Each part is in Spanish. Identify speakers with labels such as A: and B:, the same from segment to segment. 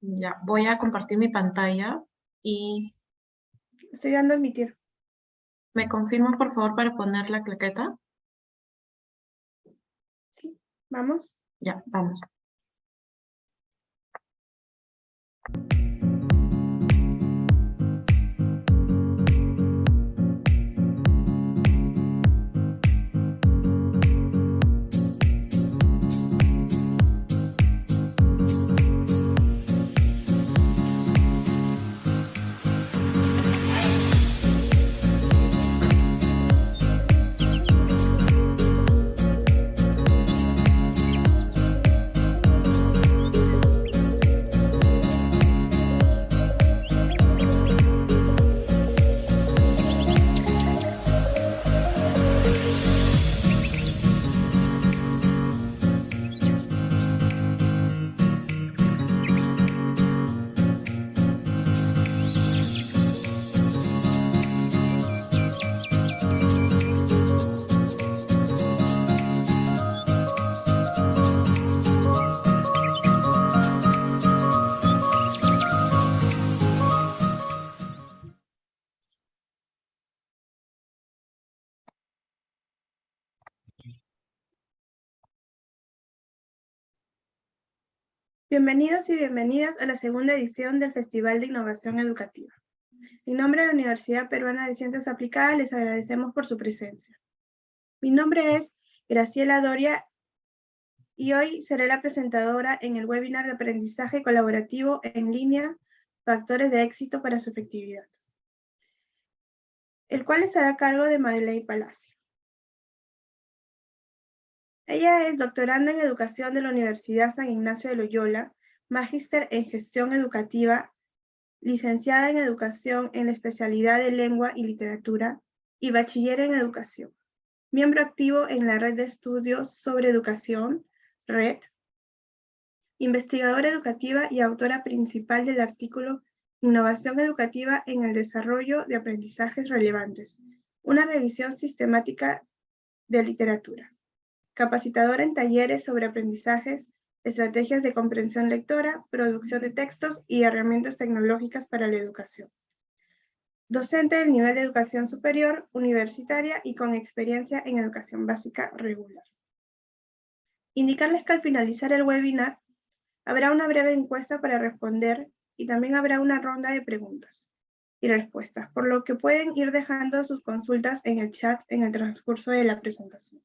A: Ya, voy a compartir mi pantalla y
B: Estoy dando a admitir.
A: me confirman por favor para poner la claqueta.
B: Sí, vamos.
A: Ya, vamos.
B: Bienvenidos y bienvenidas a la segunda edición del Festival de Innovación Educativa. En nombre de la Universidad Peruana de Ciencias Aplicadas les agradecemos por su presencia. Mi nombre es Graciela Doria y hoy seré la presentadora en el webinar de aprendizaje colaborativo en línea Factores de éxito para su efectividad, el cual estará a cargo de Madeleine Palacio. Ella es doctoranda en Educación de la Universidad San Ignacio de Loyola, magíster en Gestión Educativa, licenciada en Educación en la especialidad de Lengua y Literatura y bachiller en Educación. Miembro activo en la Red de Estudios sobre Educación, RED. Investigadora educativa y autora principal del artículo Innovación Educativa en el Desarrollo de Aprendizajes Relevantes, una revisión sistemática de literatura capacitadora en talleres sobre aprendizajes, estrategias de comprensión lectora, producción de textos y herramientas tecnológicas para la educación. Docente del nivel de educación superior, universitaria y con experiencia en educación básica regular. Indicarles que al finalizar el webinar, habrá una breve encuesta para responder y también habrá una ronda de preguntas y respuestas, por lo que pueden ir dejando sus consultas en el chat en el transcurso de la presentación.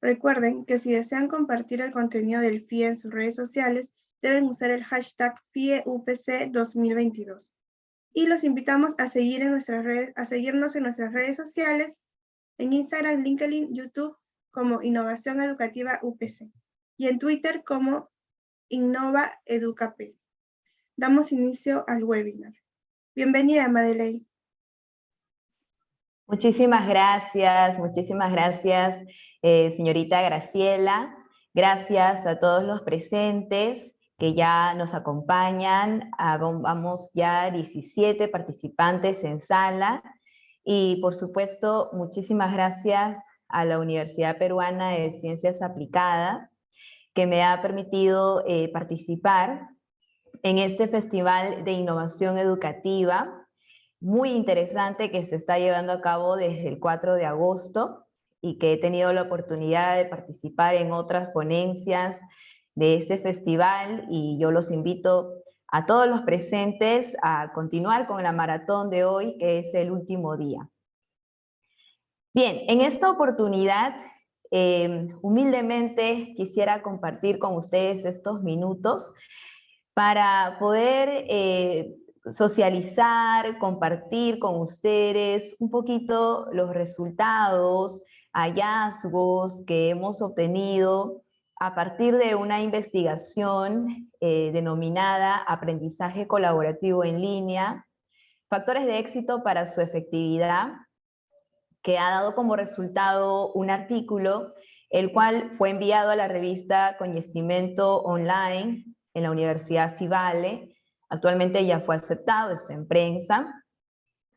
B: Recuerden que si desean compartir el contenido del FIE en sus redes sociales, deben usar el hashtag FIEUPC2022. Y los invitamos a, seguir en nuestras redes, a seguirnos en nuestras redes sociales, en Instagram, LinkedIn, YouTube, como Innovación Educativa UPC, y en Twitter como Innova Educap. Damos inicio al webinar. Bienvenida, Madeleine.
C: Muchísimas gracias, muchísimas gracias, eh, señorita Graciela. Gracias a todos los presentes que ya nos acompañan. Vamos ya 17 participantes en sala. Y por supuesto, muchísimas gracias a la Universidad Peruana de Ciencias Aplicadas, que me ha permitido eh, participar en este Festival de Innovación Educativa, muy interesante que se está llevando a cabo desde el 4 de agosto y que he tenido la oportunidad de participar en otras ponencias de este festival y yo los invito a todos los presentes a continuar con la maratón de hoy, que es el último día. Bien, en esta oportunidad, em, humildemente quisiera compartir con ustedes estos minutos para poder eh, socializar, compartir con ustedes un poquito los resultados, hallazgos que hemos obtenido a partir de una investigación eh, denominada Aprendizaje Colaborativo en Línea, Factores de Éxito para su Efectividad, que ha dado como resultado un artículo, el cual fue enviado a la revista Conocimiento Online en la Universidad FIVALE, Actualmente ya fue aceptado, está en prensa.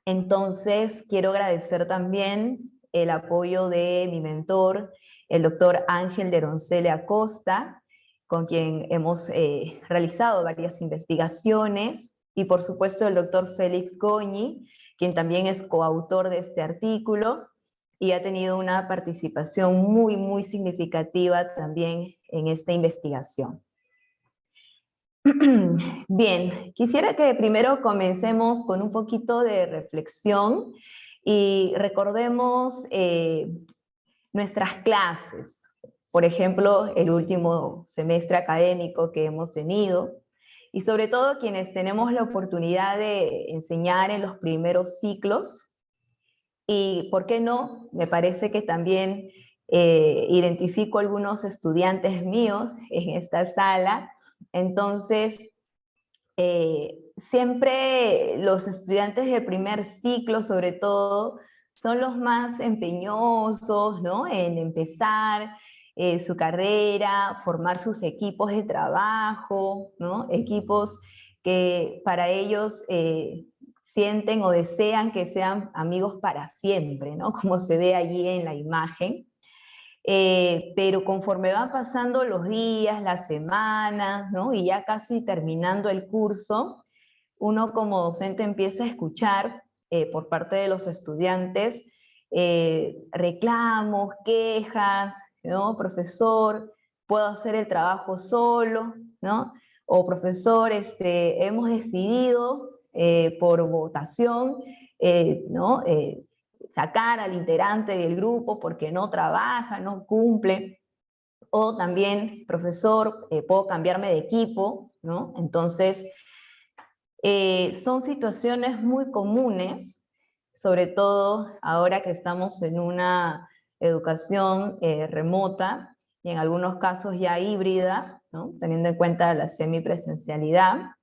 C: Entonces, quiero agradecer también el apoyo de mi mentor, el doctor Ángel de Roncele Acosta, con quien hemos eh, realizado varias investigaciones, y por supuesto el doctor Félix Goñi, quien también es coautor de este artículo, y ha tenido una participación muy, muy significativa también en esta investigación. Bien, quisiera que primero comencemos con un poquito de reflexión y recordemos eh, nuestras clases. Por ejemplo, el último semestre académico que hemos tenido, y sobre todo quienes tenemos la oportunidad de enseñar en los primeros ciclos, y por qué no, me parece que también eh, identifico algunos estudiantes míos en esta sala, entonces eh, siempre los estudiantes del primer ciclo sobre todo son los más empeñosos ¿no? en empezar eh, su carrera, formar sus equipos de trabajo, ¿no? equipos que para ellos sienten o desean que sean amigos para siempre, ¿no? Como se ve allí en la imagen. Eh, pero conforme van pasando los días, las semanas, ¿no? Y ya casi terminando el curso, uno como docente empieza a escuchar eh, por parte de los estudiantes eh, reclamos, quejas, ¿no? Profesor, puedo hacer el trabajo solo, ¿no? O profesor, este, hemos decidido por votación, ¿no? Eh, sacar al integrante del grupo porque no trabaja, no cumple, o también, profesor, puedo cambiarme de equipo, ¿no? Entonces, son situaciones muy comunes, sobre todo ahora que estamos en una educación remota, y en algunos casos ya híbrida, teniendo en cuenta la semipresencialidad,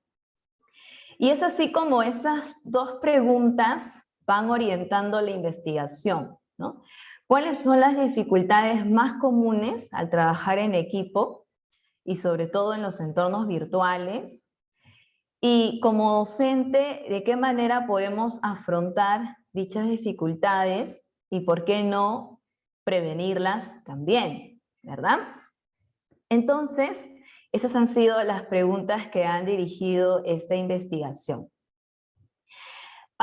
C: y es así como esas dos preguntas van orientando la investigación. ¿no? ¿Cuáles son las dificultades más comunes al trabajar en equipo y sobre todo en los entornos virtuales? Y como docente, ¿de qué manera podemos afrontar dichas dificultades y por qué no prevenirlas también? ¿Verdad? Entonces, esas han sido las preguntas que han dirigido esta investigación.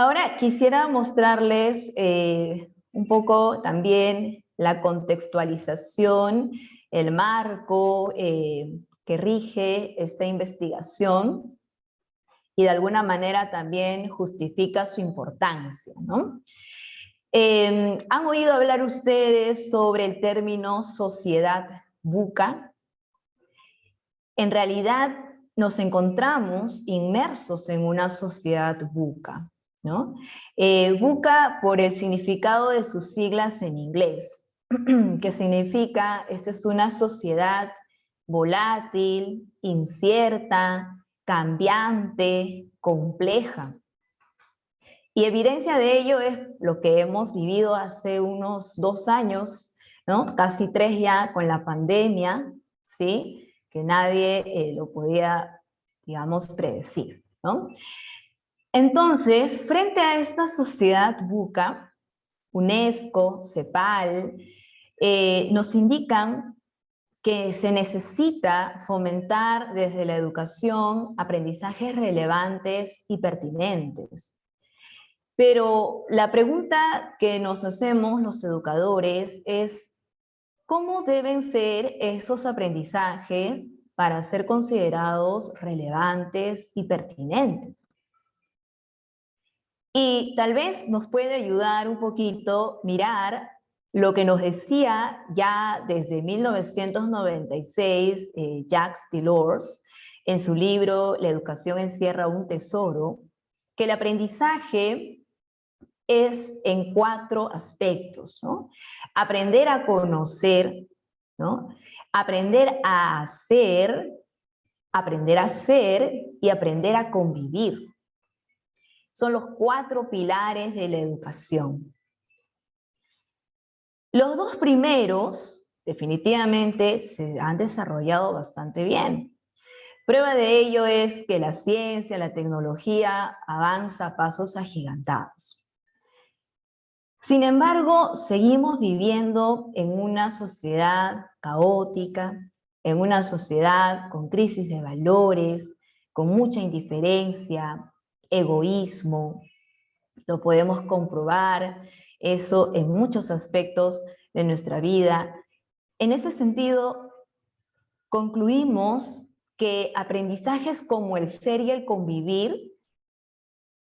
C: Ahora quisiera mostrarles eh, un poco también la contextualización, el marco eh, que rige esta investigación y de alguna manera también justifica su importancia. Eh, ¿Han oído hablar ustedes sobre el término sociedad buca? en realidad nos encontramos inmersos en una sociedad buca. ¿No? Eh, por el significado de sus siglas en inglés, que significa, esta es una sociedad volátil, incierta, cambiante, compleja. Y evidencia de ello es lo que hemos vivido hace unos dos años, ¿no? casi tres ya con la pandemia, ¿sí? que nadie eh, lo podía, digamos, predecir. ¿no? Entonces, frente a esta sociedad buca, UNESCO, CEPAL, eh, nos indican que se necesita fomentar desde la educación aprendizajes relevantes y pertinentes. Pero la pregunta que nos hacemos los educadores es, ¿Cómo deben ser esos aprendizajes para ser considerados relevantes y pertinentes? Y tal vez nos puede ayudar un poquito mirar lo que nos decía ya desde 1996 eh, Jacques Delors en su libro La educación encierra un tesoro, que el aprendizaje es en cuatro aspectos, ¿no? Aprender a conocer, ¿no? Aprender a hacer, aprender a ser y aprender a convivir. Son los cuatro pilares de la educación. Los dos primeros definitivamente se han desarrollado bastante bien. Prueba de ello es que la ciencia, la tecnología avanza a pasos agigantados. Sin embargo, seguimos viviendo en una sociedad caótica, en una sociedad con crisis de valores, con mucha indiferencia, egoísmo, lo podemos comprobar, eso en muchos aspectos de nuestra vida. En ese sentido, concluimos que aprendizajes como el ser y el convivir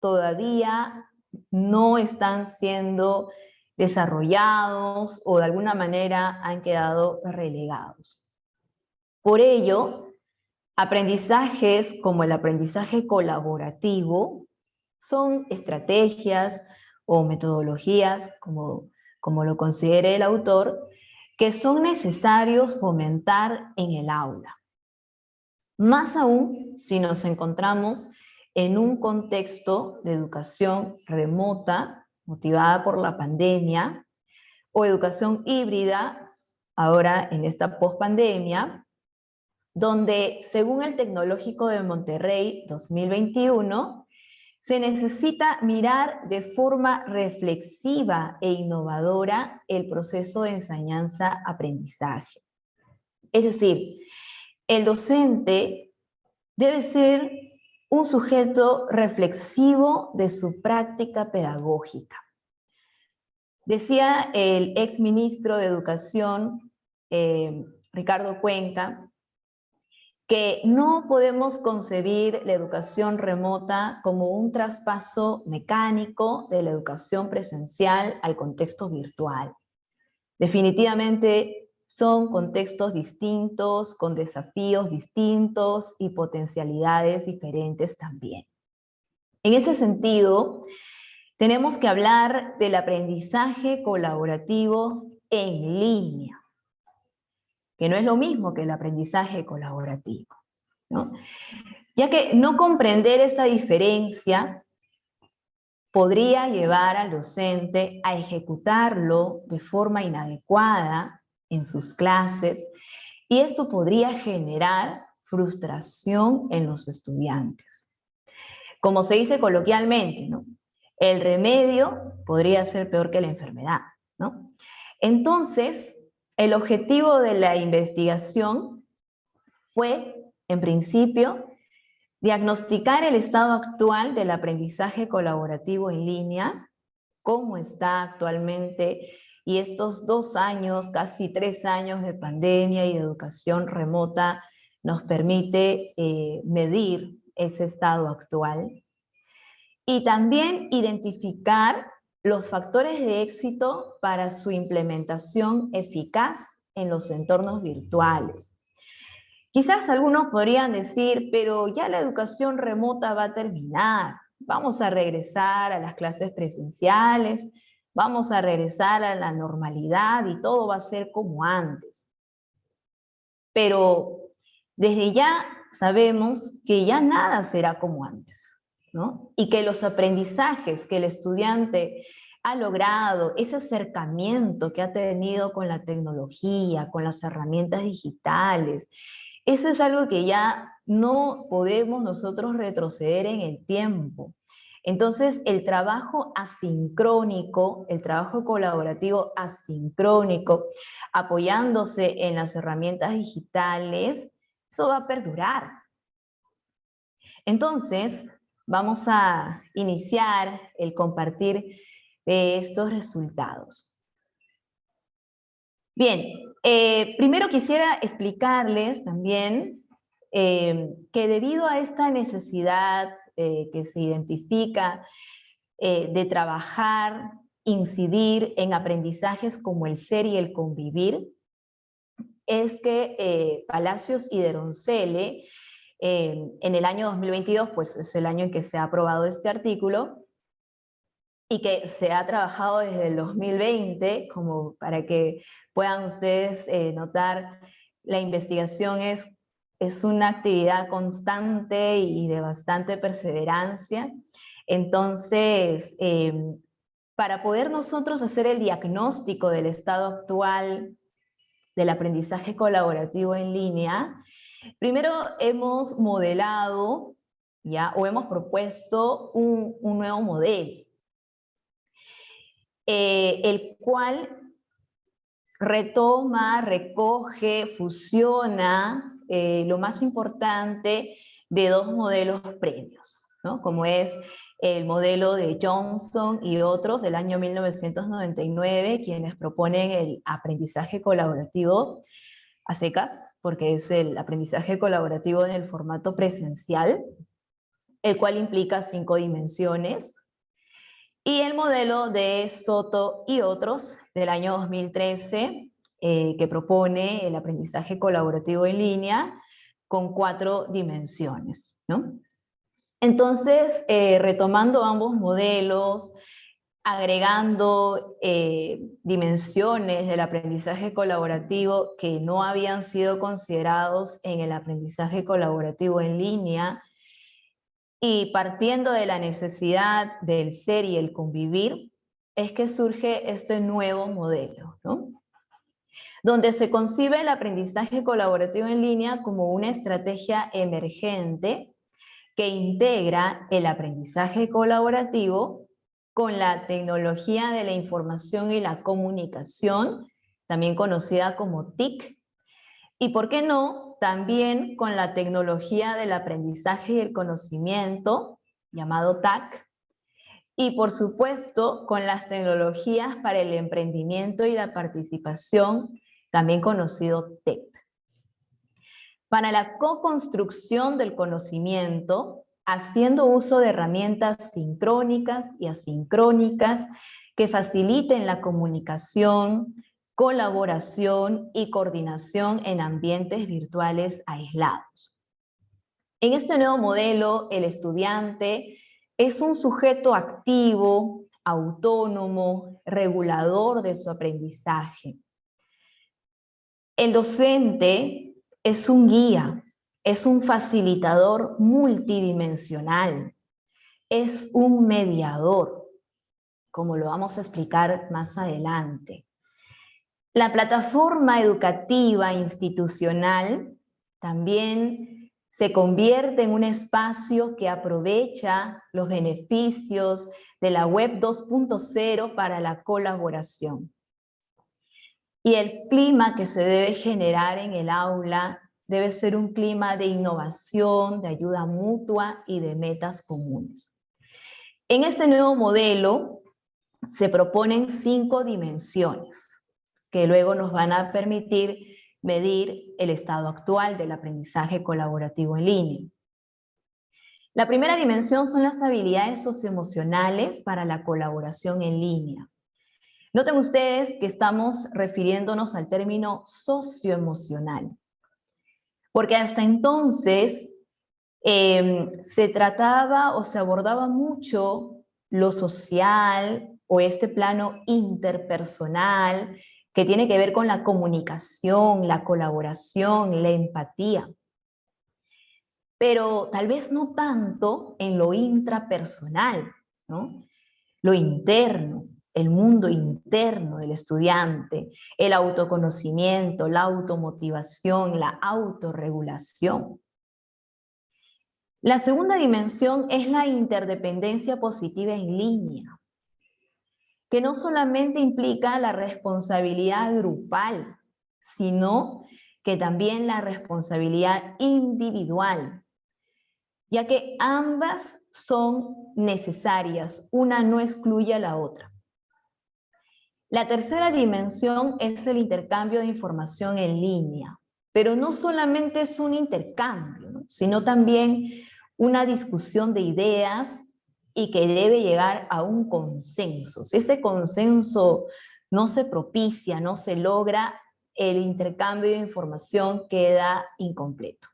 C: todavía no están siendo desarrollados o de alguna manera han quedado relegados. Por ello, aprendizajes como el aprendizaje colaborativo son estrategias o metodologías, como, como lo considere el autor, que son necesarios fomentar en el aula. Más aún si nos encontramos en un contexto de educación remota, motivada por la pandemia, o educación híbrida, ahora en esta pospandemia, donde según el Tecnológico de Monterrey 2021, se necesita mirar de forma reflexiva e innovadora el proceso de enseñanza-aprendizaje. Es decir, el docente debe ser un sujeto reflexivo de su práctica pedagógica. Decía el ex ministro de Educación, eh, Ricardo Cuenca, que no podemos concebir la educación remota como un traspaso mecánico de la educación presencial al contexto virtual. Definitivamente son contextos distintos, con desafíos distintos y potencialidades diferentes también. En ese sentido, tenemos que hablar del aprendizaje colaborativo en línea, que no es lo mismo que el aprendizaje colaborativo. Ya que no comprender esta diferencia podría llevar al docente a ejecutarlo de forma inadecuada en sus clases y esto podría generar frustración en los estudiantes. Como se dice coloquialmente, ¿no? el remedio podría ser peor que la enfermedad. ¿no? Entonces, el objetivo de la investigación fue, en principio, diagnosticar el estado actual del aprendizaje colaborativo en línea, cómo está actualmente y estos dos años, casi tres años de pandemia y educación remota nos permite eh, medir ese estado actual. Y también identificar los factores de éxito para su implementación eficaz en los entornos virtuales. Quizás algunos podrían decir, pero ya la educación remota va a terminar, vamos a regresar a las clases presenciales, vamos a regresar a la normalidad y todo va a ser como antes. Pero desde ya sabemos que ya nada será como antes, ¿no? Y que los aprendizajes que el estudiante ha logrado, ese acercamiento que ha tenido con la tecnología, con las herramientas digitales, eso es algo que ya no podemos nosotros retroceder en el tiempo. Entonces, el trabajo asincrónico, el trabajo colaborativo asincrónico, apoyándose en las herramientas digitales, eso va a perdurar. Entonces, vamos a iniciar el compartir de estos resultados. Bien, eh, primero quisiera explicarles también eh, que debido a esta necesidad eh, que se identifica de trabajar, incidir en aprendizajes como el ser y el convivir, es que Palacios y Deroncele, en el año 2022, pues es el año en que se ha aprobado este artículo, y que se ha trabajado desde el 2020, como para que puedan ustedes notar, la investigación es es una actividad constante y de bastante perseverancia. Entonces, em, para poder nosotros hacer el diagnóstico del estado actual del aprendizaje colaborativo en línea, primero hemos modelado ya, o hemos propuesto un, nuevo modelo, eh, el cual retoma, recoge, fusiona eh, lo más importante de dos modelos previos, ¿no? como es el modelo de Johnson y otros del año 1999, quienes proponen el aprendizaje colaborativo a secas, porque es el aprendizaje colaborativo en el formato presencial, el cual implica cinco dimensiones, y el modelo de Soto y otros del año 2013, eh, que propone el aprendizaje colaborativo en línea con cuatro dimensiones. ¿no? Entonces, eh, retomando ambos modelos, agregando eh, dimensiones del aprendizaje colaborativo que no habían sido considerados en el aprendizaje colaborativo en línea, y partiendo de la necesidad del ser y el convivir, es que surge este nuevo modelo, ¿no? donde se concibe el aprendizaje colaborativo en línea como una estrategia emergente que integra el aprendizaje colaborativo con la tecnología de la información y la comunicación, también conocida como TIC, y por qué no, también con la tecnología del aprendizaje y el conocimiento, llamado TAC, y por supuesto con las tecnologías para el emprendimiento y la participación, también conocido TEP. Para la co-construcción del conocimiento, haciendo uso de herramientas sincrónicas y asincrónicas que faciliten la comunicación, colaboración y coordinación en ambientes virtuales aislados. En este nuevo modelo, el estudiante es un sujeto activo, autónomo, regulador de su aprendizaje. El docente es un guía, es un facilitador multidimensional, es un mediador, como lo vamos a explicar más adelante. La plataforma educativa institucional también se convierte en un espacio que aprovecha los beneficios de la web 2.0 para la colaboración. Y el clima que se debe generar en el aula debe ser un clima de innovación, de ayuda mutua y de metas comunes. En este nuevo modelo se proponen cinco dimensiones que luego nos van a permitir medir el estado actual del aprendizaje colaborativo en línea. La primera dimensión son las habilidades socioemocionales para la colaboración en línea. Noten ustedes que estamos refiriéndonos al término socioemocional, porque hasta entonces em, se trataba o se abordaba mucho lo social o este plano interpersonal que tiene que ver con la comunicación, la colaboración, la empatía. Pero tal vez no tanto en lo intrapersonal, ¿no? Lo interno, el mundo interno del estudiante, el autoconocimiento, la automotivación, la autorregulación. La segunda dimensión es la interdependencia positiva en línea, que no solamente implica la responsabilidad grupal, sino que también la responsabilidad individual, ya que ambas son necesarias, una no excluye a la otra. La tercera dimensión es el intercambio de información en línea, pero no solamente es un intercambio, sino también una discusión de ideas y que debe llegar a un consenso. Si ese consenso no se propicia, no se logra, el intercambio de información queda incompleto.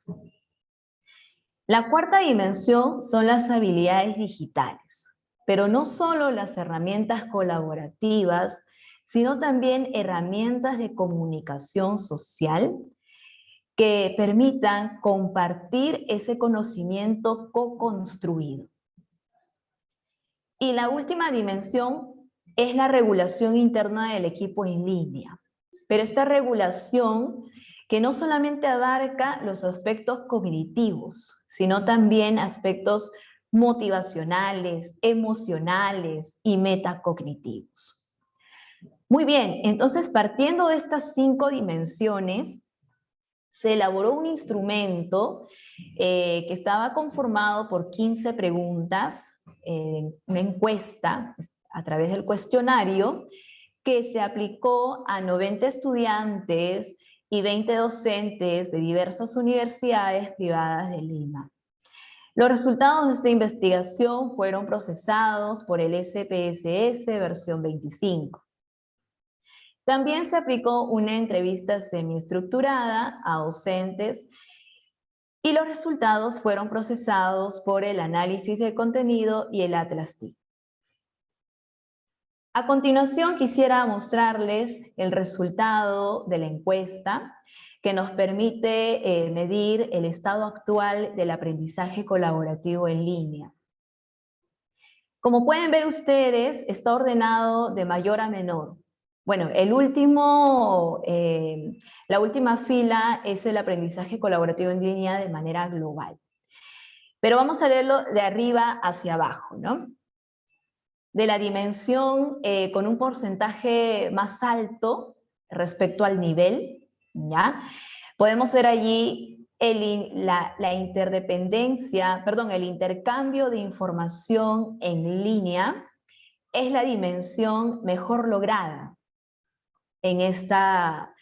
C: La cuarta dimensión son las habilidades digitales, pero no solo las herramientas colaborativas, sino también herramientas de comunicación social que permitan compartir ese conocimiento co-construido. Y la última dimensión es la regulación interna del equipo en línea. Pero esta regulación que no solamente abarca los aspectos cognitivos, sino también aspectos motivacionales, emocionales y metacognitivos. Muy bien, entonces partiendo de estas cinco dimensiones, se elaboró un instrumento eh, que estaba conformado por 15 preguntas, eh, una encuesta a través del cuestionario, que se aplicó a 90 estudiantes y 20 docentes de diversas universidades privadas de Lima. Los resultados de esta investigación fueron procesados por el SPSS versión 25. También se aplicó una entrevista semiestructurada a docentes y los resultados fueron procesados por el análisis de contenido y el Atlas TIC. A continuación quisiera mostrarles el resultado de la encuesta que nos permite eh, medir el estado actual del aprendizaje colaborativo en línea. Como pueden ver ustedes, está ordenado de mayor a menor. Bueno, el último, eh, la última fila es el aprendizaje colaborativo en línea de manera global. Pero vamos a leerlo de arriba hacia abajo, ¿no? De la dimensión eh, con un porcentaje más alto respecto al nivel, ¿ya? Podemos ver allí la, la interdependencia, perdón, el intercambio de información en línea es la dimensión mejor lograda en, esta,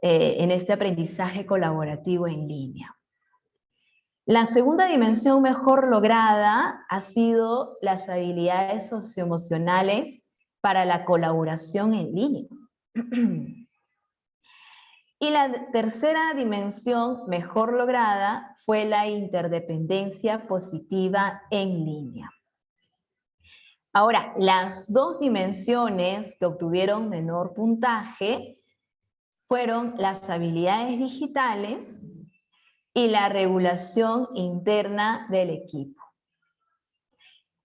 C: eh, en este aprendizaje colaborativo en línea. La segunda dimensión mejor lograda ha sido las habilidades socioemocionales para la colaboración en línea. Y la tercera dimensión mejor lograda fue la interdependencia positiva en línea. Ahora, las dos dimensiones que obtuvieron menor puntaje fueron las habilidades digitales y la regulación interna del equipo.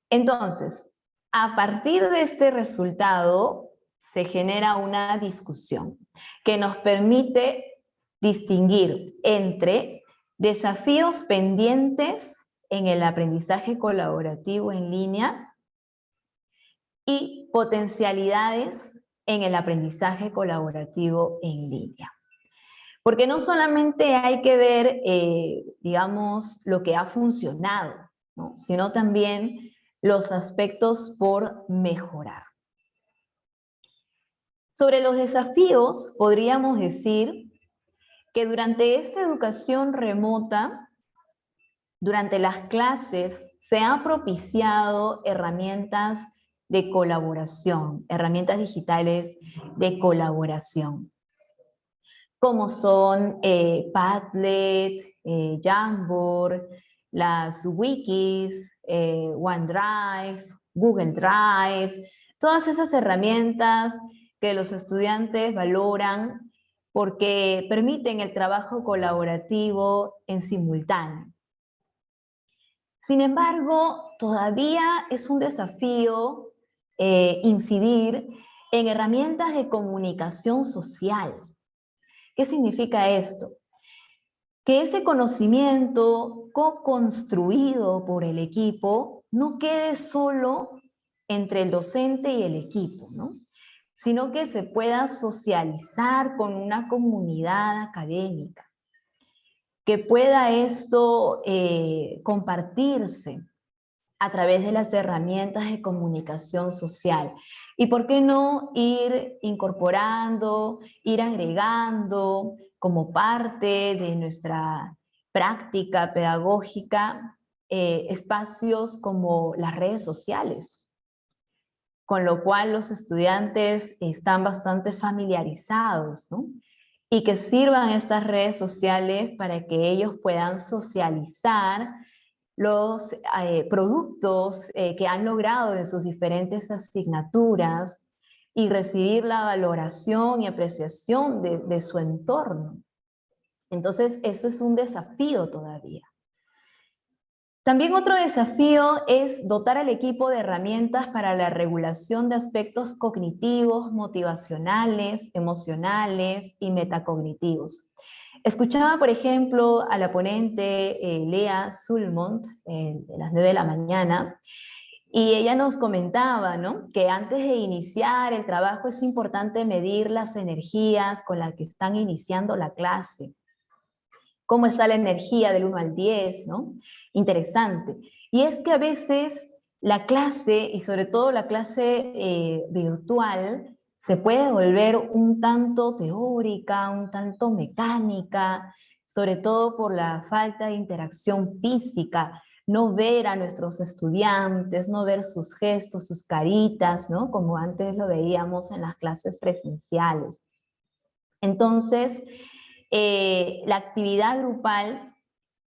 C: Entonces, a partir de este resultado se genera una discusión que nos permite distinguir entre desafíos pendientes en el aprendizaje colaborativo en línea y potencialidades en el aprendizaje colaborativo en línea. Porque no solamente hay que ver, eh, digamos, lo que ha funcionado, sino también los aspectos por mejorar. Sobre los desafíos, podríamos decir que durante esta educación remota, durante las clases, se han propiciado herramientas de colaboración, herramientas digitales de colaboración, como son eh, Padlet, eh, Jamboard, las wikis, eh, OneDrive, Google Drive, todas esas herramientas que los estudiantes valoran porque permiten el trabajo colaborativo en simultáneo. Sin embargo, todavía es un desafío eh, incidir en herramientas de comunicación social. ¿Qué significa esto? Que ese conocimiento co-construido por el equipo no quede solo entre el docente y el equipo, ¿no? sino que se pueda socializar con una comunidad académica, que pueda esto eh, compartirse a través de las herramientas de comunicación social. Y por qué no ir incorporando, ir agregando como parte de nuestra práctica pedagógica eh, espacios como las redes sociales, con lo cual los estudiantes están bastante familiarizados, ¿no? y que sirvan estas redes sociales para que ellos puedan socializar los eh, productos eh, que han logrado en sus diferentes asignaturas y recibir la valoración y apreciación de, de su entorno. Entonces, eso es un desafío todavía. También otro desafío es dotar al equipo de herramientas para la regulación de aspectos cognitivos, motivacionales, emocionales y metacognitivos. Escuchaba, por ejemplo, a la ponente eh, Lea Sulmont eh, de las 9 de la mañana Y ella nos comentaba, ¿no? Que antes de iniciar el trabajo es importante medir las energías con las que están iniciando la clase. ¿Cómo está la energía del 1 al 10, no? Interesante. Y es que a veces la clase, y sobre todo la clase eh, virtual, se puede volver un tanto teórica, un tanto mecánica, sobre todo por la falta de interacción física, no ver a nuestros estudiantes, no ver sus gestos, sus caritas, ¿no? Como antes lo veíamos en las clases presenciales. Entonces, eh, la actividad grupal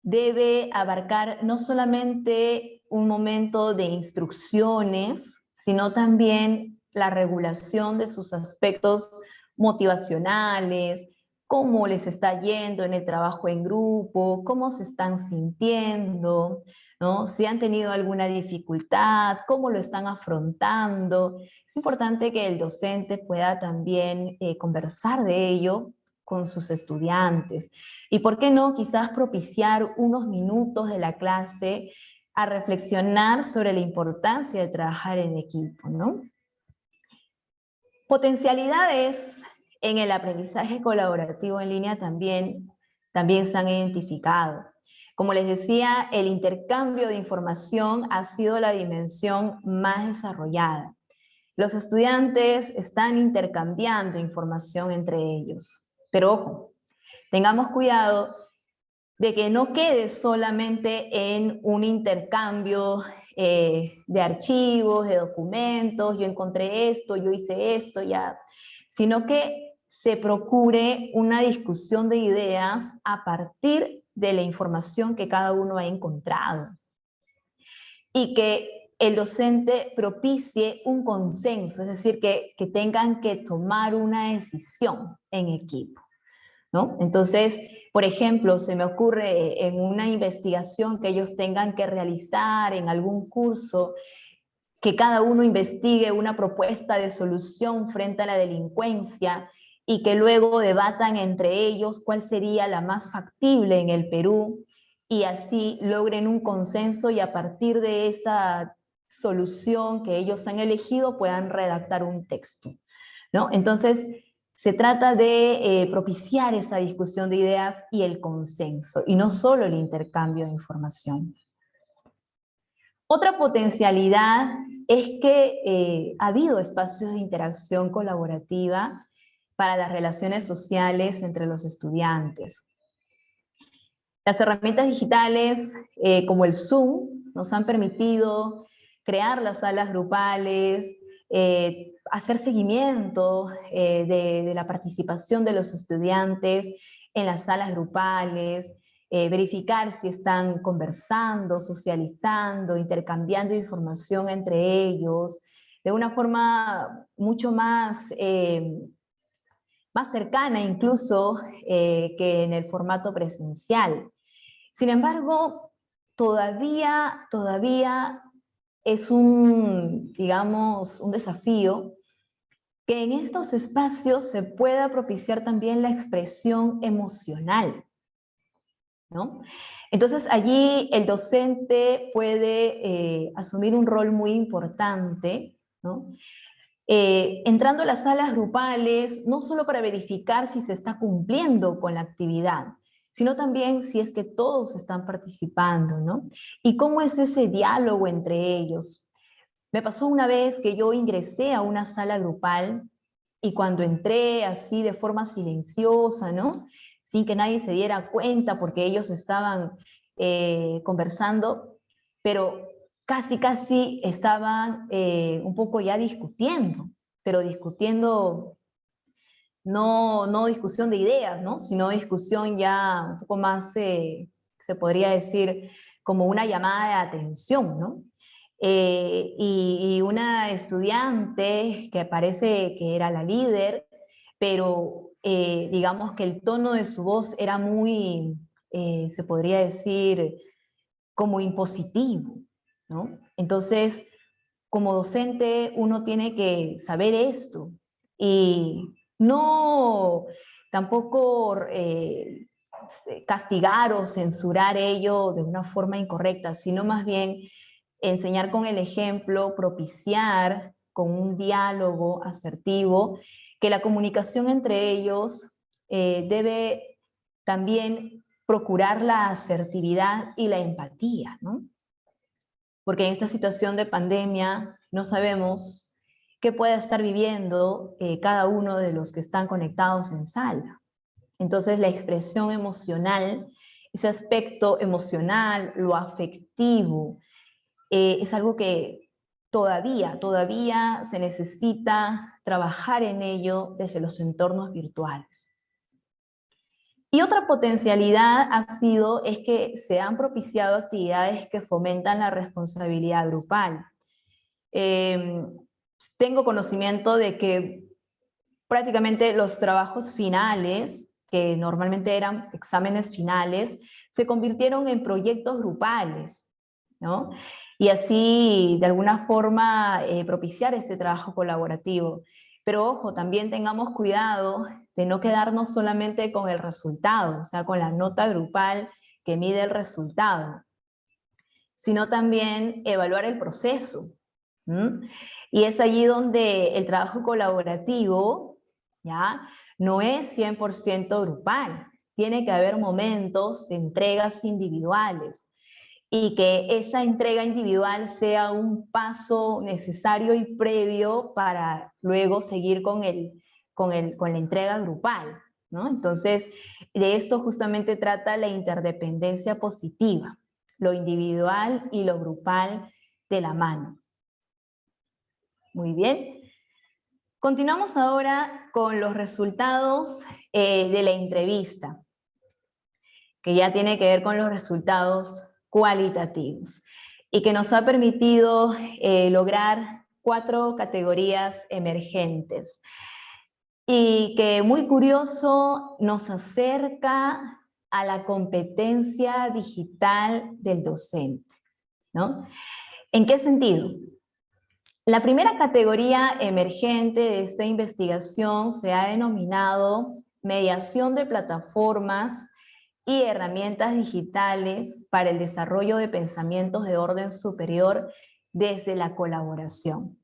C: debe abarcar no solamente un momento de instrucciones, sino también la regulación de sus aspectos motivacionales, cómo les está yendo en el trabajo en grupo, cómo se están sintiendo, ¿no? si han tenido alguna dificultad, cómo lo están afrontando. Es importante que el docente pueda también eh, conversar de ello con sus estudiantes. Y por qué no, quizás propiciar unos minutos de la clase a reflexionar sobre la importancia de trabajar en equipo, ¿no? Potencialidades en el aprendizaje colaborativo en línea también, también se han identificado. Como les decía, el intercambio de información ha sido la dimensión más desarrollada. Los estudiantes están intercambiando información entre ellos. Pero ojo, tengamos cuidado de que no quede solamente en un intercambio eh, de archivos, de documentos, yo encontré esto, yo hice esto, ya, sino que se procure una discusión de ideas a partir de la información que cada uno ha encontrado. Y que el docente propicie un consenso, es decir, que, que tengan que tomar una decisión en equipo. ¿no? Entonces, por ejemplo, se me ocurre en una investigación que ellos tengan que realizar en algún curso, que cada uno investigue una propuesta de solución frente a la delincuencia y que luego debatan entre ellos cuál sería la más factible en el Perú y así logren un consenso y a partir de esa solución que ellos han elegido puedan redactar un texto. ¿no? Entonces, se trata de eh, propiciar esa discusión de ideas y el consenso, y no solo el intercambio de información. Otra potencialidad es que eh, ha habido espacios de interacción colaborativa para las relaciones sociales entre los estudiantes. Las herramientas digitales eh, como el Zoom nos han permitido crear las salas grupales, eh, hacer seguimiento eh, de, la participación de los estudiantes en las salas grupales, verificar si están conversando, socializando, intercambiando información entre ellos, de una forma mucho más más cercana incluso eh, que en el formato presencial. Sin embargo, todavía, todavía es un, digamos, un desafío que en estos espacios se pueda propiciar también la expresión emocional. ¿no? Entonces allí el docente puede eh, asumir un rol muy importante, ¿no? Eh, entrando a las salas grupales, no solo para verificar si se está cumpliendo con la actividad, sino también si es que todos están participando, ¿no? Y cómo es ese diálogo entre ellos. Me pasó una vez que yo ingresé a una sala grupal y cuando entré así de forma silenciosa, ¿no? Sin que nadie se diera cuenta porque ellos estaban eh, conversando, pero casi, casi estaban eh, un poco ya discutiendo, pero discutiendo, no, no discusión de ideas, ¿no? sino discusión ya un poco más, eh, se podría decir, como una llamada de atención, ¿no? Eh, y, una estudiante que parece que era la líder, pero digamos que el tono de su voz era muy, se podría decir, como impositivo, entonces, como docente uno tiene que saber esto y no tampoco eh, castigar o censurar ello de una forma incorrecta, sino más bien enseñar con el ejemplo, propiciar con un diálogo asertivo, que la comunicación entre ellos eh, debe también procurar la asertividad y la empatía, ¿no? Porque en esta situación de pandemia no sabemos qué puede estar viviendo eh, cada uno de los que están conectados en sala. Entonces la expresión emocional, ese aspecto emocional, lo afectivo, eh, es algo que todavía, todavía se necesita trabajar en ello desde los entornos virtuales. Y otra potencialidad ha sido es que se han propiciado actividades que fomentan la responsabilidad grupal. Em, tengo conocimiento de que prácticamente los trabajos finales, que normalmente eran exámenes finales, se convirtieron en proyectos grupales, ¿no? Y así, de alguna forma, eh, propiciar ese trabajo colaborativo. Pero ojo, también tengamos cuidado de no quedarnos solamente con el resultado, o sea, con la nota grupal que mide el resultado, sino también evaluar el proceso. Y es allí donde el trabajo colaborativo ¿ya? no es 100% grupal. Tiene que haber momentos de entregas individuales y que esa entrega individual sea un paso necesario y previo para luego seguir con, el, con, el, con la entrega grupal. ¿no? Entonces, de esto justamente trata la interdependencia positiva, lo individual y lo grupal de la mano. Muy bien. Continuamos ahora con los resultados eh, de la entrevista, que ya tiene que ver con los resultados cualitativos y que nos ha permitido eh, lograr cuatro categorías emergentes y que muy curioso nos acerca a la competencia digital del docente. ¿no? ¿En qué sentido? La primera categoría emergente de esta investigación se ha denominado mediación de plataformas y herramientas digitales para el desarrollo de pensamientos de orden superior desde la colaboración.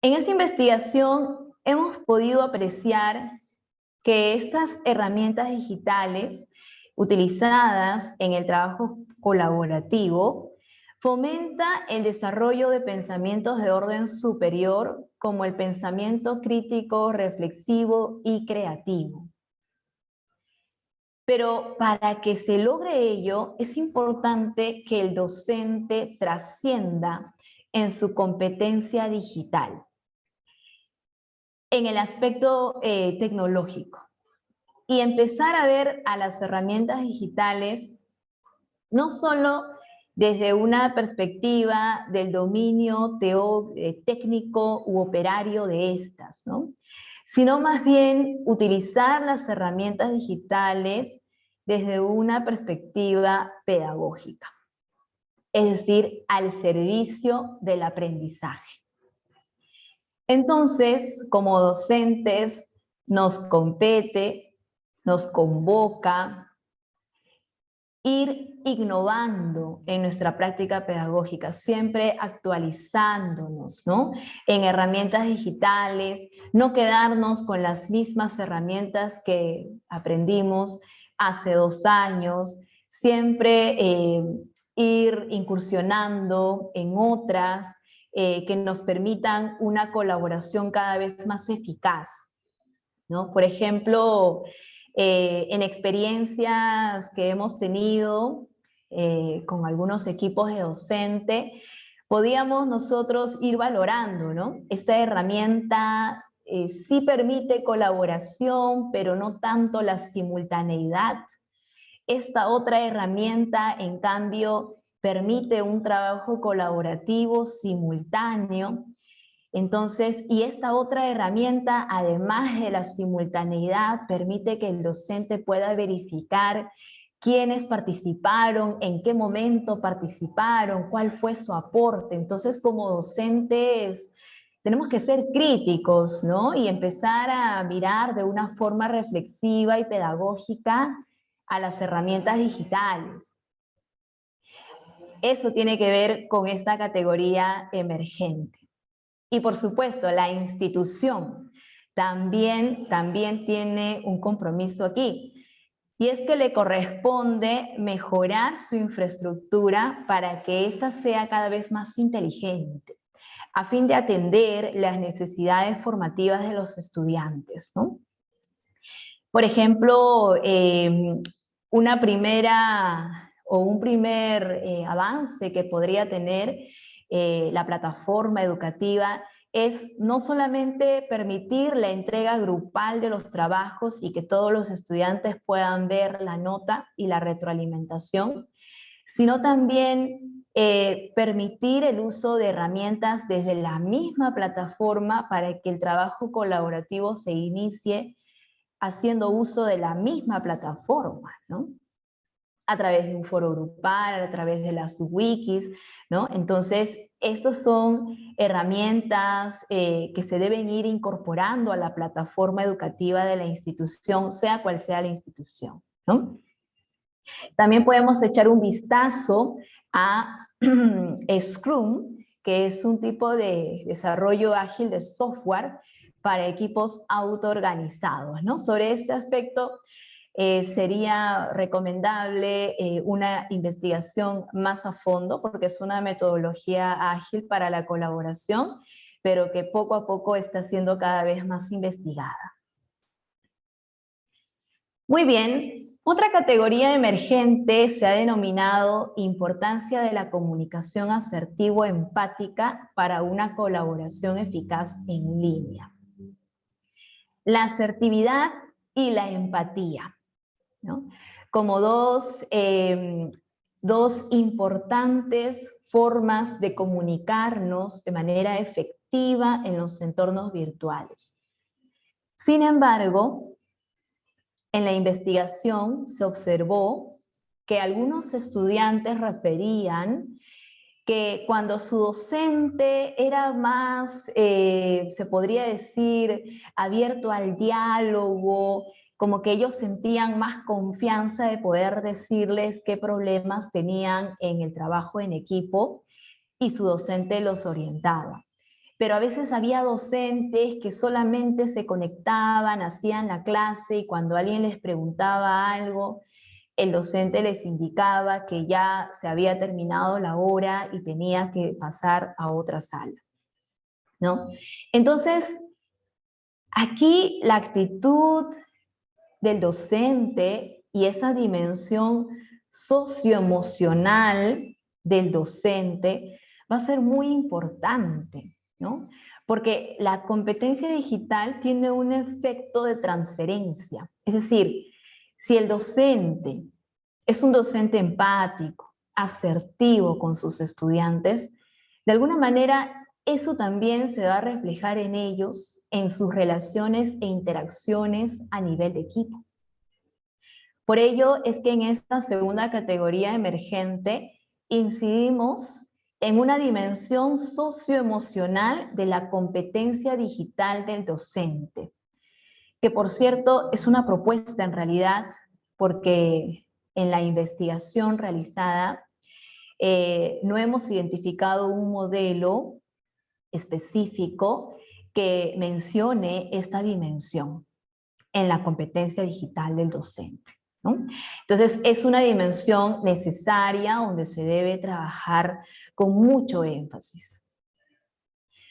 C: En esa investigación hemos podido apreciar que estas herramientas digitales utilizadas en el trabajo colaborativo fomenta el desarrollo de pensamientos de orden superior como el pensamiento crítico, reflexivo y creativo. Pero para que se logre ello, es importante que el docente trascienda en su competencia digital, en el aspecto eh, tecnológico, y empezar a ver a las herramientas digitales no solo desde una perspectiva del dominio eh, técnico u operario de estas, ¿no? sino más bien utilizar las herramientas digitales desde una perspectiva pedagógica, es decir, al servicio del aprendizaje. Entonces, como docentes, nos compete, nos convoca ir innovando en nuestra práctica pedagógica, siempre actualizándonos ¿no? en herramientas digitales, no quedarnos con las mismas herramientas que aprendimos hace dos años, siempre eh, ir incursionando en otras eh, que nos permitan una colaboración cada vez más eficaz. ¿no? Por ejemplo, eh, en experiencias que hemos tenido con algunos equipos de docente, podíamos nosotros ir valorando ¿no? esta herramienta eh, sí permite colaboración, pero no tanto la simultaneidad. Esta otra herramienta, en cambio, permite un trabajo colaborativo simultáneo. Entonces, y esta otra herramienta, además de la simultaneidad, permite que el docente pueda verificar quiénes participaron, en qué momento participaron, cuál fue su aporte. Entonces, como docentes, tenemos que ser críticos, ¿no? Y empezar a mirar de una forma reflexiva y pedagógica a las herramientas digitales. eso tiene que ver con esta categoría emergente. Y por supuesto, la institución también, también tiene un compromiso aquí. Y es que le corresponde mejorar su infraestructura para que ésta sea cada vez más inteligente, a fin de atender las necesidades formativas de los estudiantes. Por ejemplo, em, una primera o un primer eh, avance que podría tener eh, la plataforma educativa es no solamente permitir la entrega grupal de los trabajos y que todos los estudiantes puedan ver la nota y la retroalimentación, sino también eh, permitir el uso de herramientas desde la misma plataforma para que el trabajo colaborativo se inicie haciendo uso de la misma plataforma, ¿no? A través de un foro grupal, a través de las wikis, ¿no? Entonces, estas son herramientas eh, que se deben ir incorporando a la plataforma educativa de la institución, sea cual sea la institución. También podemos echar un vistazo a Scrum, que es un tipo de desarrollo ágil de software para equipos autoorganizados. ¿no? Sobre este aspecto, eh, sería recomendable eh, una investigación más a fondo porque es una metodología ágil para la colaboración, pero que poco a poco está siendo cada vez más investigada. Muy bien, otra categoría emergente se ha denominado importancia de la comunicación asertivo-empática para una colaboración eficaz en línea. La asertividad y la empatía como em, dos, importantes formas de comunicarnos de manera efectiva en los entornos virtuales. Sin embargo, en la investigación se observó que algunos estudiantes referían que cuando su docente era más, eh, se podría decir, abierto al diálogo, como que ellos sentían más confianza de poder decirles qué problemas tenían en el trabajo en equipo y su docente los orientaba. Pero a veces había docentes que solamente se conectaban, hacían la clase y cuando alguien les preguntaba algo, el docente les indicaba que ya se había terminado la hora y tenía que pasar a otra sala. ¿no? Entonces, aquí la actitud del docente y esa dimensión socioemocional del docente va a ser muy importante, ¿no? Porque la competencia digital tiene un efecto de transferencia. Es decir, si el docente es un docente empático, asertivo con sus estudiantes, de alguna manera eso también se va a reflejar en ellos, en sus relaciones e interacciones a nivel de equipo. Por ello es que en esta segunda categoría emergente incidimos en una dimensión socioemocional de la competencia digital del docente, que por cierto es una propuesta en realidad porque en la investigación realizada eh, no hemos identificado un modelo específico que mencione esta dimensión en la competencia digital del docente. Entonces, es una dimensión necesaria donde se debe trabajar con mucho énfasis.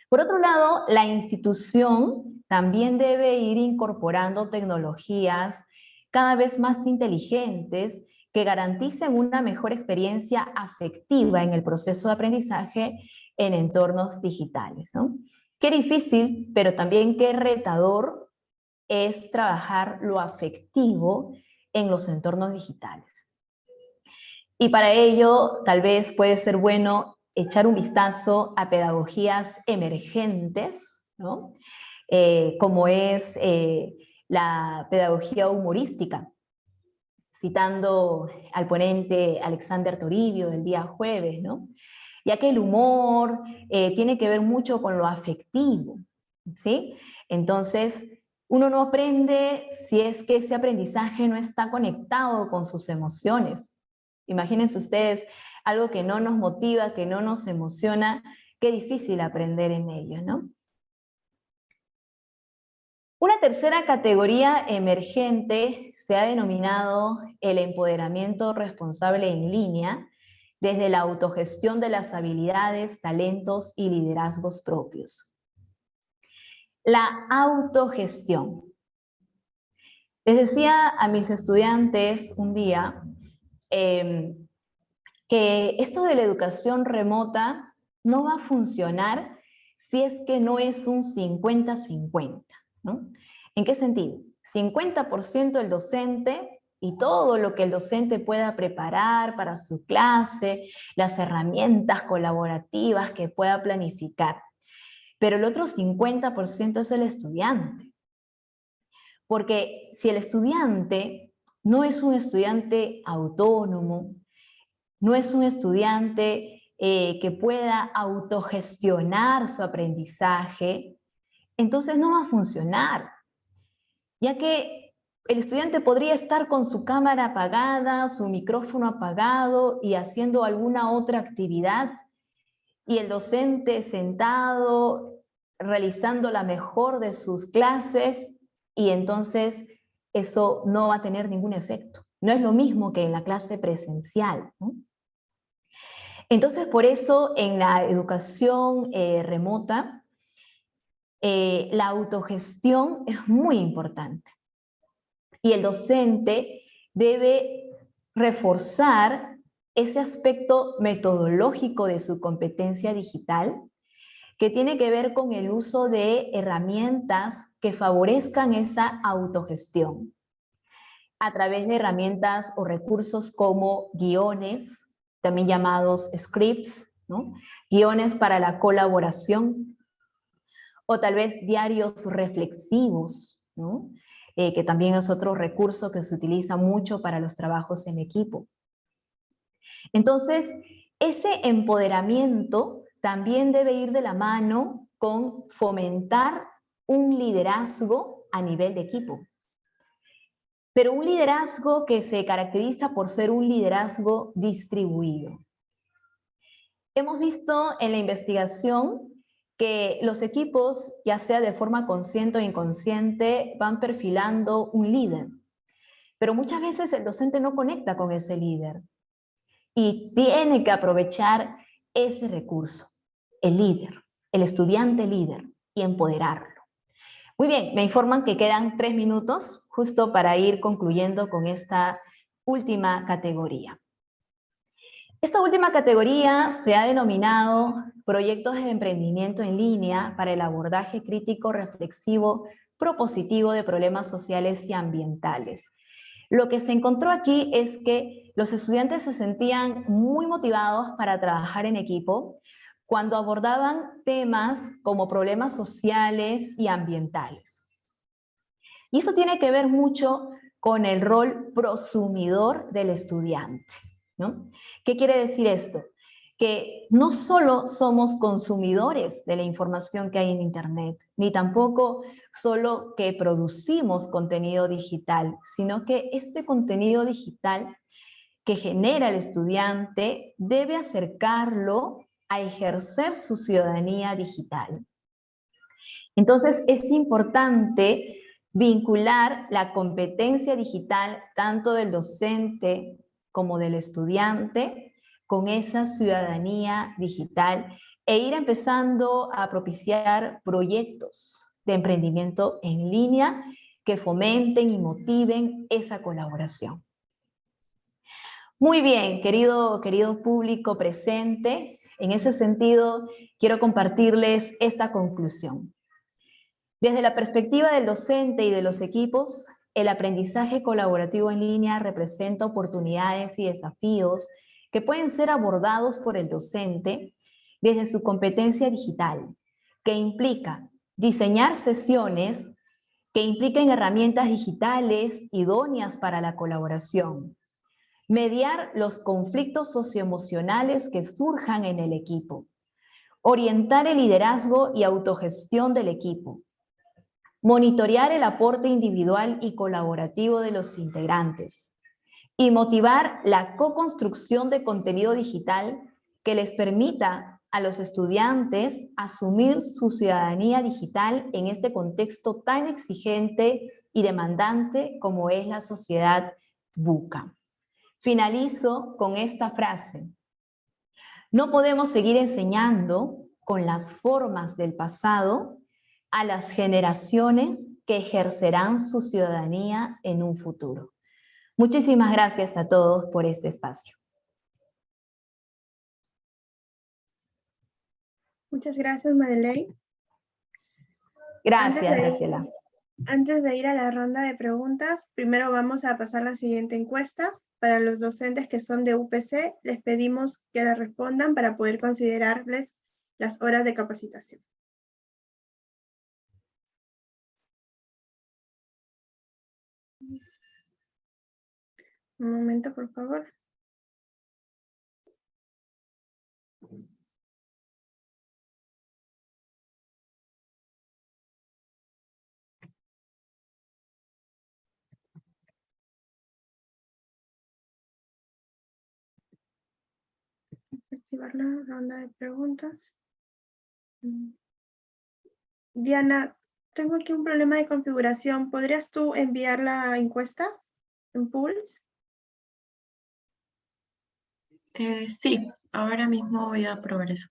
C: Por otro lado, la institución también debe ir incorporando tecnologías cada vez más inteligentes que garanticen una mejor experiencia afectiva en el proceso de aprendizaje en entornos digitales. ¿no? Qué difícil, pero también qué retador es trabajar lo afectivo en los entornos digitales. Y para ello, tal vez puede ser bueno echar un vistazo a pedagogías emergentes, ¿no? Eh, como es eh, la pedagogía humorística, citando al ponente Alexander Toribio del día jueves, ¿no? Ya que el humor eh, tiene que ver mucho con lo afectivo, ¿sí? Entonces, uno no aprende si es que ese aprendizaje no está conectado con sus emociones. Imagínense ustedes algo que no nos motiva, que no nos emociona, qué difícil aprender en ello, ¿no? Una tercera categoría emergente se ha denominado el empoderamiento responsable en línea, desde la autogestión de las habilidades, talentos y liderazgos propios. La autogestión. Les decía a mis estudiantes un día em, que esto de la educación remota no va a funcionar si es que no es un 50-50. ¿En qué sentido? 50% el docente y todo lo que el docente pueda preparar para su clase, las herramientas colaborativas que pueda planificar. Pero el otro 50% es el estudiante. Porque si el estudiante no es un estudiante autónomo, no es un estudiante eh, que pueda autogestionar su aprendizaje, entonces no va a funcionar, ya que el estudiante podría estar con su cámara apagada, su micrófono apagado y haciendo alguna otra actividad, y el docente sentado realizando la mejor de sus clases, y entonces eso no va a tener ningún efecto. No es lo mismo que en la clase presencial. Entonces, por eso en la educación eh, remota, eh, la autogestión es muy importante. Y el docente debe reforzar ese aspecto metodológico de su competencia digital que tiene que ver con el uso de herramientas que favorezcan esa autogestión a través de herramientas o recursos como guiones, también llamados scripts, guiones para la colaboración, o tal vez diarios reflexivos, eh, que también es otro recurso que se utiliza mucho para los trabajos en equipo. Entonces, ese empoderamiento también debe ir de la mano con fomentar un liderazgo a nivel de equipo. Pero un liderazgo que se caracteriza por ser un liderazgo distribuido. Hemos visto en la investigación que los equipos, ya sea de forma consciente o inconsciente, van perfilando un líder. Pero muchas veces el docente no conecta con ese líder y tiene que aprovechar ese recurso, el líder, el estudiante líder, y empoderarlo. Muy bien, me informan que quedan tres minutos justo para ir concluyendo con esta última categoría. Esta última categoría se ha denominado proyectos de emprendimiento en línea para el abordaje crítico, reflexivo, propositivo de problemas sociales y ambientales. Lo que se encontró aquí es que los estudiantes se sentían muy motivados para trabajar en equipo cuando abordaban temas como problemas sociales y ambientales. Y eso tiene que ver mucho con el rol prosumidor del estudiante. ¿Qué quiere decir esto? Que no solo somos consumidores de la información que hay en Internet, ni tampoco solo que producimos contenido digital, sino que este contenido digital que genera el estudiante debe acercarlo a ejercer su ciudadanía digital. Entonces es importante vincular la competencia digital tanto del docente como del estudiante con esa ciudadanía digital e ir empezando a propiciar proyectos de emprendimiento en línea que fomenten y motiven esa colaboración. Muy bien, querido, querido público presente, en ese sentido quiero compartirles esta conclusión. Desde la perspectiva del docente y de los equipos, el aprendizaje colaborativo en línea representa oportunidades y desafíos que pueden ser abordados por el docente desde su competencia digital, que implica diseñar sesiones que impliquen herramientas digitales idóneas para la colaboración, mediar los conflictos socioemocionales que surjan en el equipo, orientar el liderazgo y autogestión del equipo, monitorear el aporte individual y colaborativo de los integrantes, y motivar la co-construcción de contenido digital que les permita a los estudiantes asumir su ciudadanía digital en este contexto tan exigente y demandante como es la sociedad buca. Finalizo con esta frase. No podemos seguir enseñando con las formas del pasado a las generaciones que ejercerán su ciudadanía en un futuro. Muchísimas gracias a todos por este espacio.
B: Muchas gracias, Madeleine.
C: Gracias, Graciela.
B: Antes de ir a la ronda de preguntas, primero vamos a pasar la siguiente encuesta. Para los docentes que son de UPC, les pedimos que la respondan para poder considerarles las horas de capacitación. Un momento, por favor. activar la ronda de preguntas. Mm. Diana, tengo aquí un problema de configuración. ¿Podrías tú enviar la encuesta en Pulse?
A: Eh, sí, ahora mismo voy a probar eso.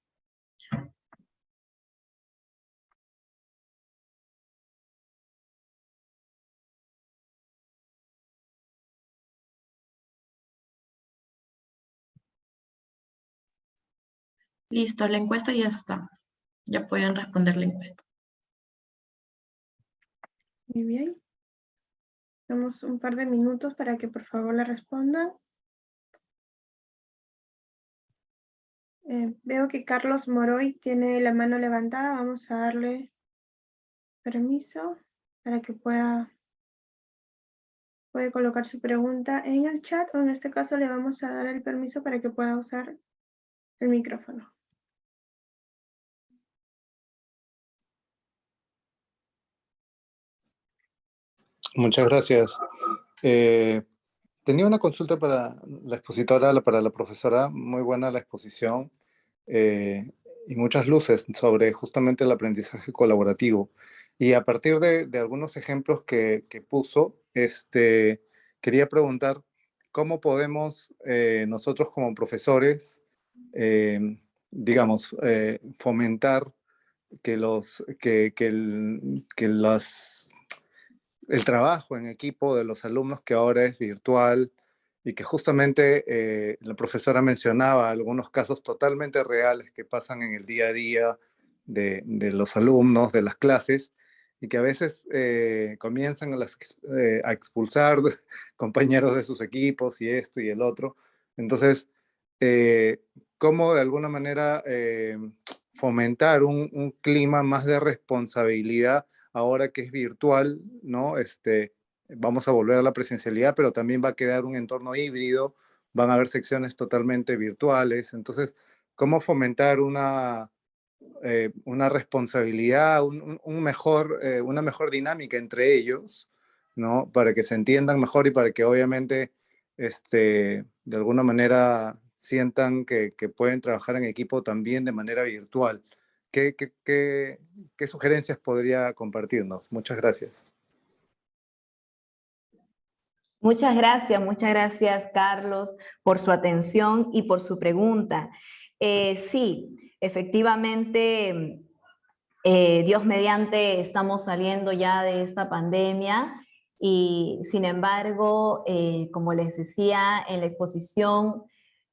A: Listo, la encuesta ya está. Ya pueden responder la encuesta.
B: Muy bien. Damos un par de minutos para que por favor la respondan. Eh, veo que Carlos Moroy tiene la mano levantada. Vamos a darle permiso para que pueda puede colocar su pregunta en el chat o en este caso le vamos a dar el permiso para que pueda usar el micrófono.
D: Muchas gracias. Eh, tenía una consulta para la expositora, para la profesora, muy buena la exposición eh, y muchas luces sobre justamente el aprendizaje colaborativo. Y a partir de, algunos ejemplos que, puso, este, quería preguntar cómo podemos eh, nosotros como profesores, digamos, fomentar que, los, que, que, que las el trabajo en equipo de los alumnos que ahora es virtual y que justamente eh, la profesora mencionaba algunos casos totalmente reales que pasan en el día a día de, los alumnos, de las clases, y que a veces eh, comienzan a, eh, a, expulsar compañeros de sus equipos y esto y el otro. Entonces, ¿cómo de alguna manera fomentar un, clima más de responsabilidad ahora que es virtual, ¿no? Este, vamos a volver a la presencialidad, pero también va a quedar un entorno híbrido, van a haber secciones totalmente virtuales. Entonces, ¿cómo fomentar una, eh, una responsabilidad, un, mejor, eh, una mejor dinámica entre ellos, ¿no? Para que se entiendan mejor y para que obviamente, este, de alguna manera, sientan que, pueden trabajar en equipo también de manera virtual. ¿Qué, qué, sugerencias podría compartirnos? Muchas gracias.
C: Muchas gracias, muchas gracias Carlos por su atención y por su pregunta. Eh, sí, efectivamente, eh, Dios mediante estamos saliendo ya de esta pandemia y sin embargo, eh, como les decía en la exposición,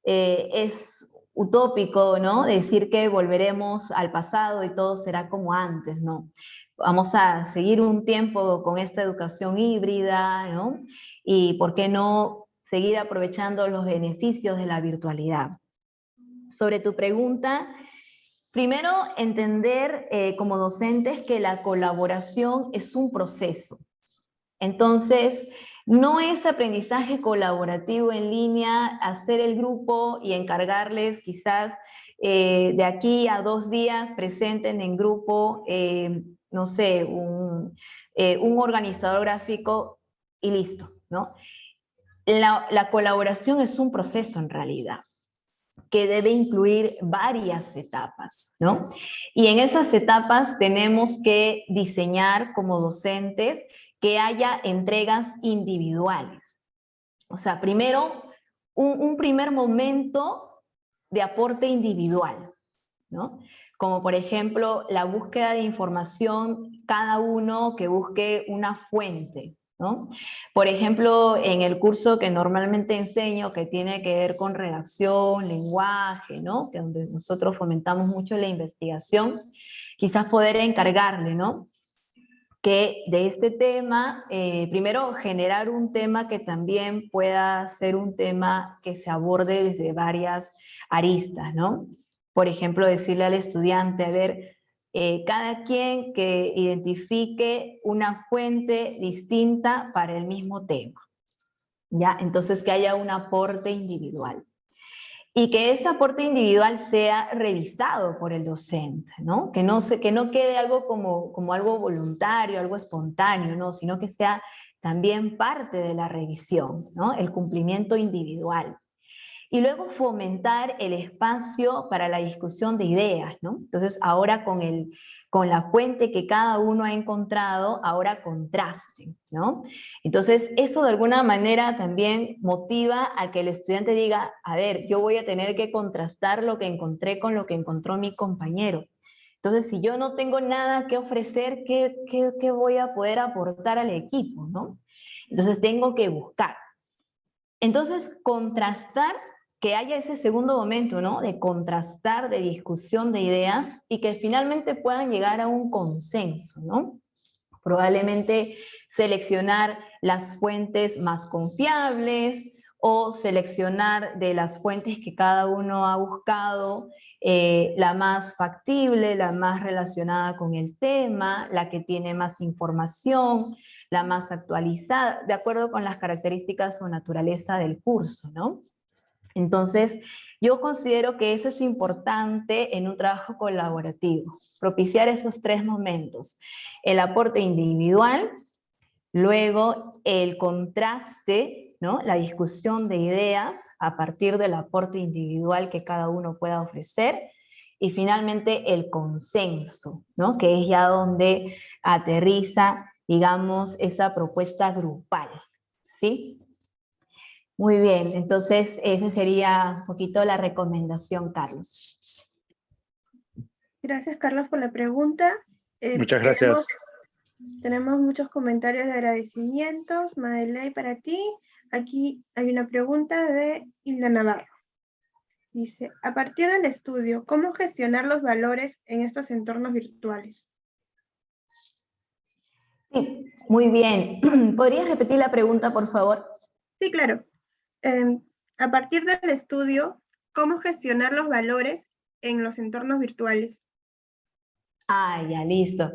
C: es utópico, ¿no? Decir que volveremos al pasado y todo será como antes, ¿no? Vamos a seguir un tiempo con esta educación híbrida, ¿no? Y por qué no seguir aprovechando los beneficios de la virtualidad. Sobre tu pregunta, primero entender eh, como docentes que la colaboración es un proceso. Entonces, no es aprendizaje colaborativo en línea, hacer el grupo y encargarles quizás eh, de aquí a dos días presenten en grupo, eh, no sé, un, un, organizador gráfico y listo, ¿no? la, la colaboración es un proceso en realidad que debe incluir varias etapas, ¿no? Y en esas etapas tenemos que diseñar como docentes que haya entregas individuales. O sea, primero, un, un primer momento de aporte individual, ¿no? Como por ejemplo, la búsqueda de información, cada uno que busque una fuente, por ejemplo, en el curso que normalmente enseño, que tiene que ver con redacción, lenguaje, ¿no? que donde nosotros fomentamos mucho la investigación, quizás poder encargarle, ¿no? que de este tema, eh, primero generar un tema que también pueda ser un tema que se aborde desde varias aristas, ¿no? Por ejemplo, decirle al estudiante, a ver, eh, cada quien que identifique una fuente distinta para el mismo tema. ¿ya? Entonces que haya un aporte individual. Y que ese aporte individual sea revisado por el docente, ¿no? Que no, se, que no quede algo como, como algo voluntario, algo espontáneo, ¿no? Sino que sea también parte de la revisión, ¿no? El cumplimiento individual y luego fomentar el espacio para la discusión de ideas, ¿no? Entonces ahora con, el, con la fuente que cada uno ha encontrado, ahora contrasten, ¿no? Entonces eso de alguna manera también motiva a que el estudiante diga, a ver, yo voy a tener que contrastar lo que encontré con lo que encontró mi compañero. Entonces, si yo no tengo nada que ofrecer, ¿qué, qué, qué voy a poder aportar al equipo? ¿no? Entonces, tengo que buscar. Entonces, contrastar que haya ese segundo momento, ¿no? De contrastar, de discusión de ideas y que finalmente puedan llegar a un consenso, ¿no? Probablemente seleccionar las fuentes más confiables o seleccionar de las fuentes que cada uno ha buscado eh, la más factible, la más relacionada con el tema, la que tiene más información, la más actualizada, de acuerdo con las características o naturaleza del curso, ¿no? Entonces, yo considero que eso es importante en un trabajo colaborativo, propiciar esos tres momentos. El aporte individual, luego el contraste, ¿no? la discusión de ideas a partir del aporte individual que cada uno pueda ofrecer, y finalmente el consenso, ¿no? que es ya donde aterriza, digamos, esa propuesta grupal. ¿sí? Muy bien, entonces esa sería un poquito la recomendación, Carlos.
B: Gracias, Carlos, por la pregunta.
D: Eh, Muchas gracias.
B: Tenemos, muchos comentarios de agradecimientos. Madeley, para ti. Aquí hay una pregunta de Hilda Navarro. Dice, a partir del estudio, ¿cómo gestionar los valores en estos entornos virtuales?
C: Sí, muy bien. ¿Podrías repetir la pregunta, por favor?
B: Sí, claro. Em, a partir del estudio, cómo gestionar los valores en los entornos virtuales.
C: Ah, ya, listo.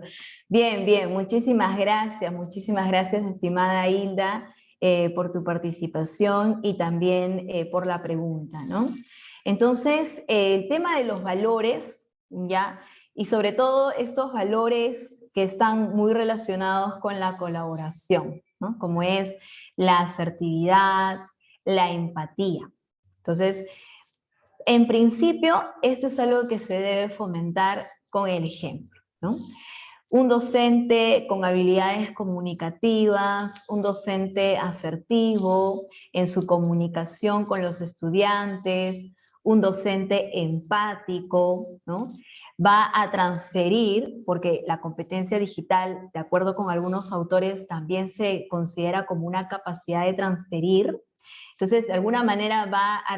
C: Bien, bien, muchísimas gracias, muchísimas gracias, estimada Hilda, eh, por tu participación y también eh, por la pregunta, ¿no? Entonces, el tema de los valores, ¿ya? Y sobre todo estos valores que están muy relacionados con la colaboración, ¿no? Como es la asertividad, la empatía. Entonces, en principio, esto es algo que se debe fomentar con el ejemplo. Un docente con habilidades comunicativas, un docente asertivo en su comunicación con los estudiantes, un docente empático, ¿no? va a transferir, porque la competencia digital, de acuerdo con algunos autores, también se considera como una capacidad de transferir entonces, de alguna manera va a,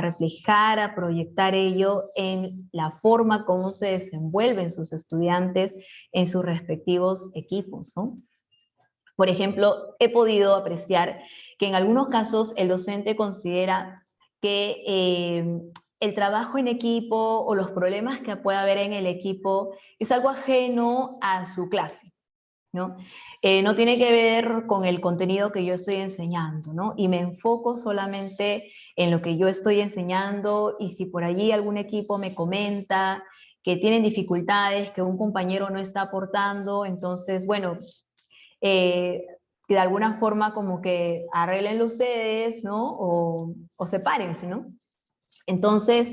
C: reflejar, a proyectar ello en la forma como se desenvuelven sus estudiantes en sus respectivos equipos. Por ejemplo, he podido apreciar que en algunos casos el docente considera que eh, el trabajo en equipo o los problemas que pueda haber en el equipo es algo ajeno a su clase. ¿No? Eh, no tiene que ver con el contenido que yo estoy enseñando, ¿no? Y me enfoco solamente en lo que yo estoy enseñando y si por allí algún equipo me comenta que tienen dificultades, que un compañero no está aportando, entonces, bueno, eh, de alguna forma como que arreglenlo ustedes, ¿no? O, o sepárense, ¿no? Entonces,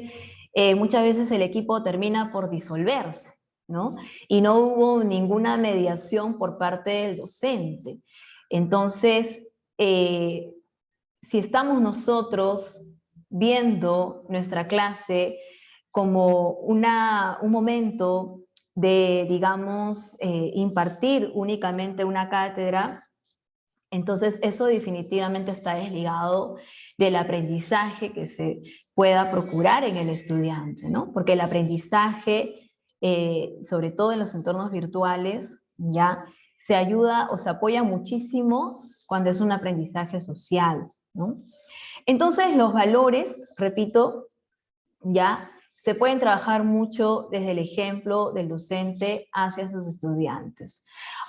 C: eh, muchas veces el equipo termina por disolverse, ¿no? Y no hubo ninguna mediación por parte del docente. Entonces, eh, si estamos nosotros viendo nuestra clase como una, un momento de, digamos, eh, impartir únicamente una cátedra, entonces eso definitivamente está desligado del aprendizaje que se pueda procurar en el estudiante, ¿no? Porque el aprendizaje, eh, sobre todo en los entornos virtuales, ya se ayuda o se apoya muchísimo cuando es un aprendizaje social. Entonces los valores, repito, ya se pueden trabajar mucho desde el ejemplo del docente hacia sus estudiantes.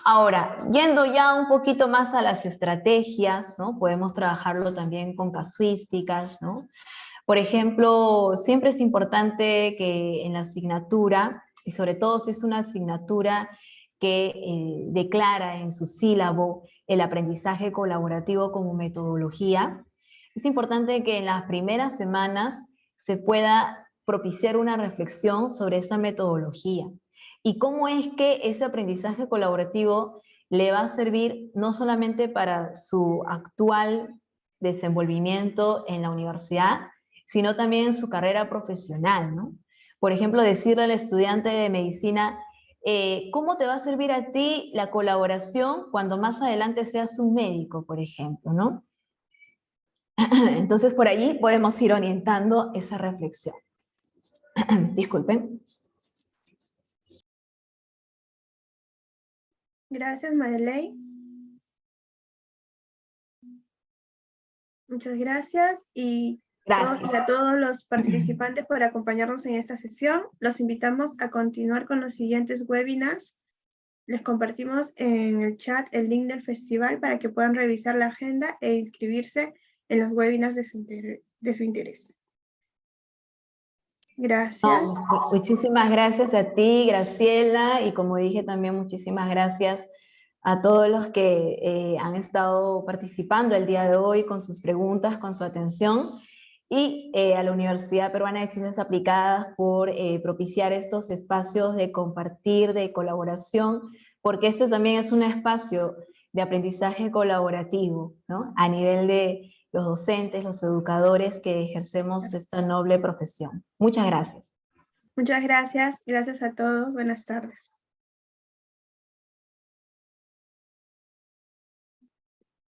C: Ahora, yendo ya un poquito más a las estrategias, ¿no? Podemos trabajarlo también con casuísticas, ¿no? Por ejemplo, siempre es importante que en la asignatura, y sobre todo si es una asignatura que eh, declara en su sílabo el aprendizaje colaborativo como metodología, es importante que en las primeras semanas se pueda propiciar una reflexión sobre esa metodología y cómo es que ese aprendizaje colaborativo le va a servir no solamente para su actual desenvolvimiento en la universidad, sino también en su carrera profesional, ¿no? Por ejemplo, decirle al estudiante de medicina, eh, ¿cómo te va a servir a ti la colaboración cuando más adelante seas un médico, por ejemplo, ¿no? Entonces, por allí podemos ir orientando esa reflexión. Disculpen.
B: Gracias, Madeley. Muchas gracias y
C: Gracias.
B: a todos los participantes por acompañarnos en esta sesión. Los invitamos a continuar con los siguientes webinars. Les compartimos en el chat el link del festival para que puedan revisar la agenda e inscribirse en los webinars de su, de su interés. Gracias.
C: muchísimas gracias a ti, Graciela, y como dije también muchísimas gracias a todos los que eh, han estado participando el día de hoy con sus preguntas, con su atención, y eh, a la Universidad Peruana de Ciencias Aplicadas por eh, propiciar estos espacios de compartir, de colaboración, porque este también es un espacio de aprendizaje colaborativo, ¿no? A nivel de los docentes, los educadores que ejercemos esta noble profesión. Muchas gracias.
B: Muchas gracias. Gracias a todos. Buenas tardes.